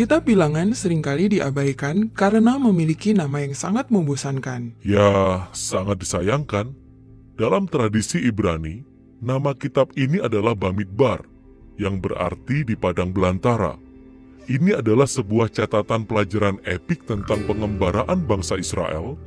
Kitab bilangan sering kali diabaikan karena memiliki nama yang sangat membosankan. Ya, sangat disayangkan. Dalam tradisi Ibrani, nama kitab ini adalah Bamidbar, yang berarti di padang belantara. Ini adalah sebuah catatan pelajaran epik tentang pengembaraan bangsa Israel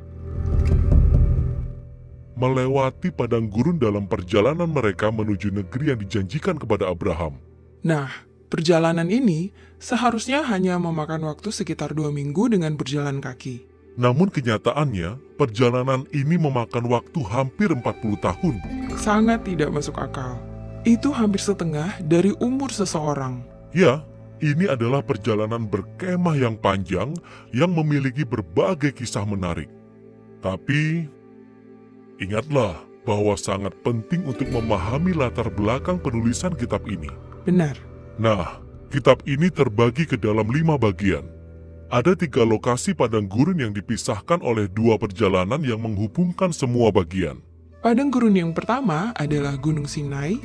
melewati padang gurun dalam perjalanan mereka menuju negeri yang dijanjikan kepada Abraham. Nah, perjalanan ini seharusnya hanya memakan waktu sekitar dua minggu dengan berjalan kaki. Namun kenyataannya, perjalanan ini memakan waktu hampir 40 tahun. Sangat tidak masuk akal. Itu hampir setengah dari umur seseorang. Ya, ini adalah perjalanan berkemah yang panjang yang memiliki berbagai kisah menarik. Tapi, ingatlah bahwa sangat penting untuk memahami latar belakang penulisan kitab ini. Benar. Nah, kitab ini terbagi ke dalam lima bagian. Ada tiga lokasi padang gurun yang dipisahkan oleh dua perjalanan yang menghubungkan semua bagian. Padang gurun yang pertama adalah Gunung Sinai,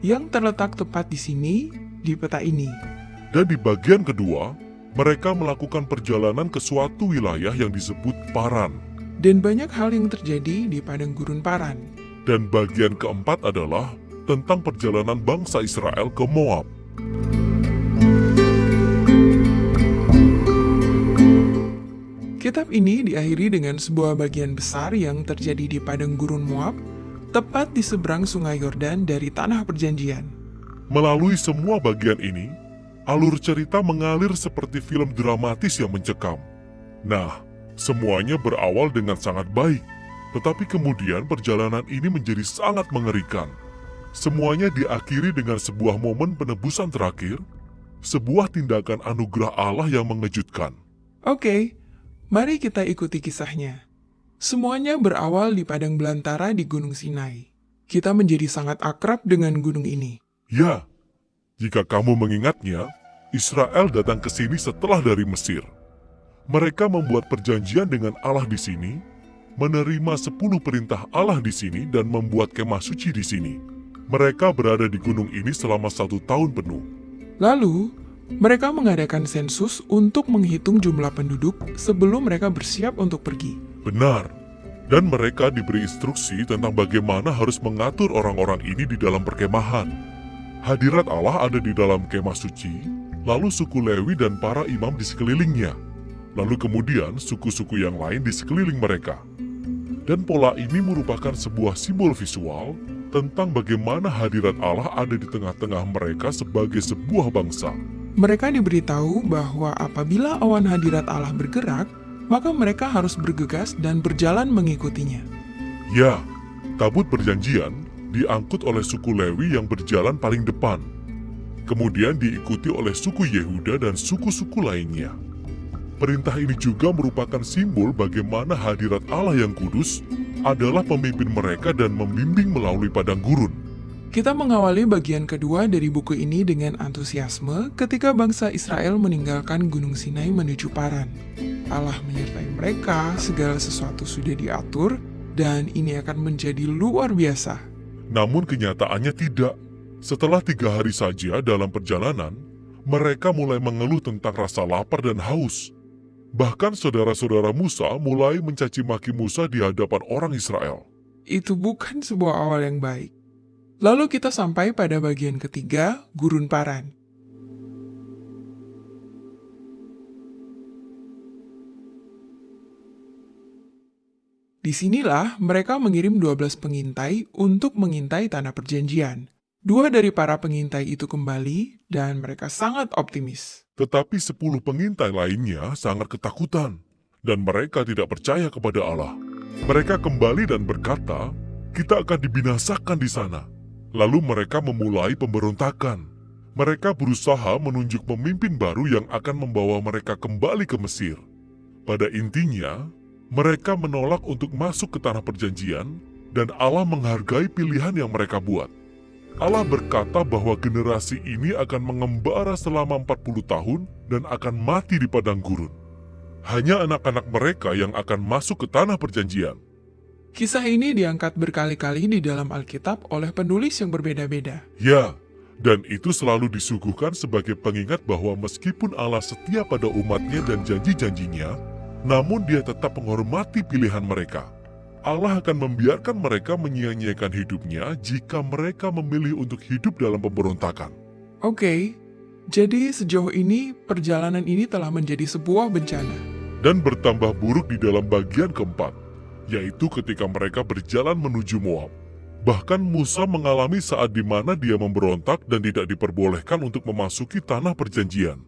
yang terletak tepat di sini, di peta ini. Dan di bagian kedua, mereka melakukan perjalanan ke suatu wilayah yang disebut Paran. Dan banyak hal yang terjadi di padang gurun Paran. Dan bagian keempat adalah tentang perjalanan bangsa Israel ke Moab. Kitab ini diakhiri dengan sebuah bagian besar yang terjadi di padang gurun Moab, tepat di seberang sungai Yordan dari Tanah Perjanjian. Melalui semua bagian ini, alur cerita mengalir seperti film dramatis yang mencekam. Nah, semuanya berawal dengan sangat baik, tetapi kemudian perjalanan ini menjadi sangat mengerikan. Semuanya diakhiri dengan sebuah momen penebusan terakhir, sebuah tindakan anugerah Allah yang mengejutkan. Oke, mari kita ikuti kisahnya. Semuanya berawal di padang belantara di Gunung Sinai. Kita menjadi sangat akrab dengan gunung ini. Ya, jika kamu mengingatnya, Israel datang ke sini setelah dari Mesir. Mereka membuat perjanjian dengan Allah di sini, menerima sepuluh perintah Allah di sini dan membuat kemah suci di sini. Mereka berada di gunung ini selama satu tahun penuh. Lalu, mereka mengadakan sensus untuk menghitung jumlah penduduk sebelum mereka bersiap untuk pergi. Benar. Dan mereka diberi instruksi tentang bagaimana harus mengatur orang-orang ini di dalam perkemahan. Hadirat Allah ada di dalam kemah suci, lalu suku Lewi dan para imam di sekelilingnya. Lalu kemudian suku-suku yang lain di sekeliling mereka. Dan pola ini merupakan sebuah simbol visual tentang bagaimana hadirat Allah ada di tengah-tengah mereka sebagai sebuah bangsa. Mereka diberitahu bahwa apabila awan hadirat Allah bergerak, maka mereka harus bergegas dan berjalan mengikutinya. Ya, tabut perjanjian diangkut oleh suku Lewi yang berjalan paling depan. Kemudian diikuti oleh suku Yehuda dan suku-suku lainnya. Perintah ini juga merupakan simbol bagaimana hadirat Allah yang kudus adalah pemimpin mereka dan membimbing melalui padang gurun. Kita mengawali bagian kedua dari buku ini dengan antusiasme ketika bangsa Israel meninggalkan Gunung Sinai menuju Paran. Allah menyertai mereka, segala sesuatu sudah diatur, dan ini akan menjadi luar biasa. Namun kenyataannya tidak. Setelah tiga hari saja dalam perjalanan, mereka mulai mengeluh tentang rasa lapar dan haus. Bahkan saudara-saudara Musa mulai mencaci maki Musa di hadapan orang Israel. Itu bukan sebuah awal yang baik. Lalu kita sampai pada bagian ketiga, Gurun Paran. Di sinilah mereka mengirim 12 pengintai untuk mengintai tanah perjanjian. Dua dari para pengintai itu kembali dan mereka sangat optimis. Tetapi sepuluh pengintai lainnya sangat ketakutan, dan mereka tidak percaya kepada Allah. Mereka kembali dan berkata, kita akan dibinasakan di sana. Lalu mereka memulai pemberontakan. Mereka berusaha menunjuk pemimpin baru yang akan membawa mereka kembali ke Mesir. Pada intinya, mereka menolak untuk masuk ke tanah perjanjian, dan Allah menghargai pilihan yang mereka buat. Allah berkata bahwa generasi ini akan mengembara selama 40 tahun dan akan mati di padang gurun. Hanya anak-anak mereka yang akan masuk ke tanah perjanjian. Kisah ini diangkat berkali-kali di dalam Alkitab oleh penulis yang berbeda-beda. Ya, Dan itu selalu disuguhkan sebagai pengingat bahwa meskipun Allah setia pada umatnya dan janji-janjinya, namun dia tetap menghormati pilihan mereka. Allah akan membiarkan mereka menyia-nyiakan hidupnya jika mereka memilih untuk hidup dalam pemberontakan. Oke, jadi sejauh ini perjalanan ini telah menjadi sebuah bencana. Dan bertambah buruk di dalam bagian keempat, yaitu ketika mereka berjalan menuju Moab. Bahkan Musa mengalami saat di mana dia memberontak dan tidak diperbolehkan untuk memasuki tanah perjanjian.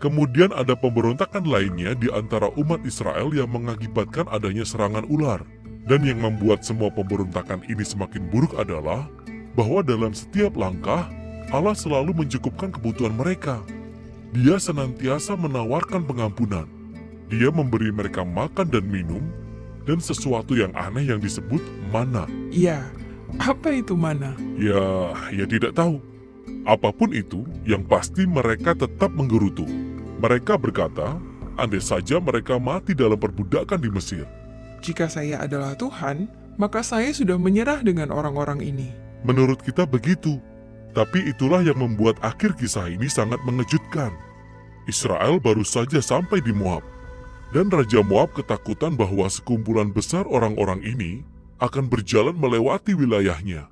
Kemudian ada pemberontakan lainnya di antara umat Israel yang mengakibatkan adanya serangan ular. Dan yang membuat semua pemberontakan ini semakin buruk adalah bahwa dalam setiap langkah, Allah selalu mencukupkan kebutuhan mereka. Dia senantiasa menawarkan pengampunan. Dia memberi mereka makan dan minum, dan sesuatu yang aneh yang disebut mana. Iya, apa itu mana? Ya, ya tidak tahu. Apa pun itu, yang pasti mereka tetap menggerutu. Mereka berkata, andai saja mereka mati dalam perbudakan di Mesir. Jika saya adalah Tuhan, maka saya sudah menyerah dengan orang-orang ini. Menurut kita begitu. Tapi itulah yang membuat akhir kisah ini sangat mengejutkan. Israel baru saja sampai di Moab. Dan Raja Moab ketakutan bahwa sekumpulan besar orang-orang ini akan berjalan melewati wilayahnya.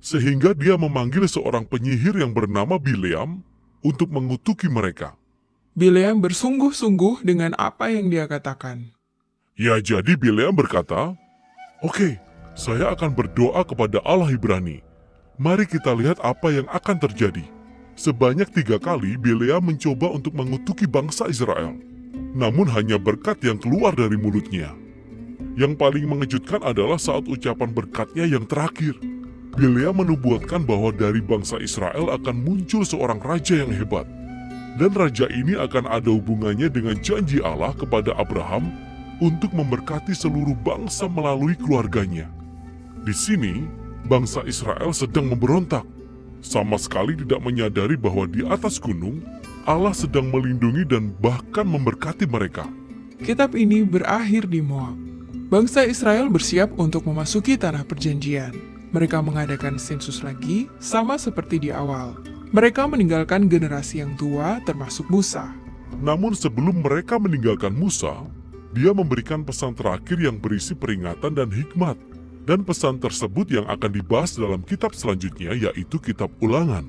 Sehingga dia memanggil seorang penyihir yang bernama Bileam untuk mengutuki mereka. Bileam bersungguh-sungguh dengan apa yang dia katakan. Ya jadi Bileam berkata, Oke, saya akan berdoa kepada Allah Ibrani. Mari kita lihat apa yang akan terjadi. Sebanyak tiga kali Bileam mencoba untuk mengutuki bangsa Israel. Namun hanya berkat yang keluar dari mulutnya. Yang paling mengejutkan adalah saat ucapan berkatnya yang terakhir. Bileam menubuatkan bahwa dari bangsa Israel akan muncul seorang raja yang hebat. Dan raja ini akan ada hubungannya dengan janji Allah kepada Abraham untuk memberkati seluruh bangsa melalui keluarganya. Di sini, bangsa Israel sedang memberontak. Sama sekali tidak menyadari bahwa di atas gunung, Allah sedang melindungi dan bahkan memberkati mereka. Kitab ini berakhir di Moab. Bangsa Israel bersiap untuk memasuki tanah perjanjian. Mereka mengadakan sensus lagi, sama seperti di awal. Mereka meninggalkan generasi yang tua, termasuk Musa. Namun sebelum mereka meninggalkan Musa, dia memberikan pesan terakhir yang berisi peringatan dan hikmat. Dan pesan tersebut yang akan dibahas dalam kitab selanjutnya yaitu kitab ulangan.